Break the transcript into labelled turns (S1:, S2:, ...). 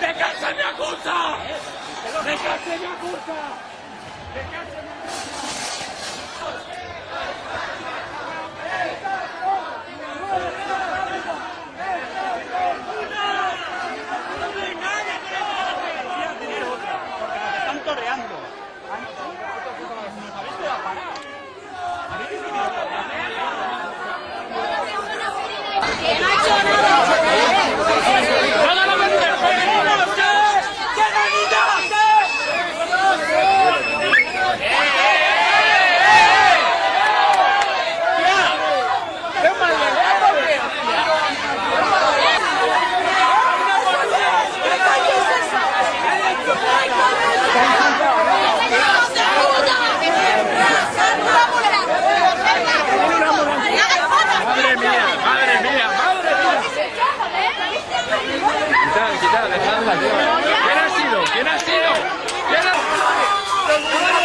S1: ¡De qué se me acusa! ¡De qué se
S2: me acusa!
S3: ¿Quién ha sido? ¿Quién ha sido? ¿Quién ha sido?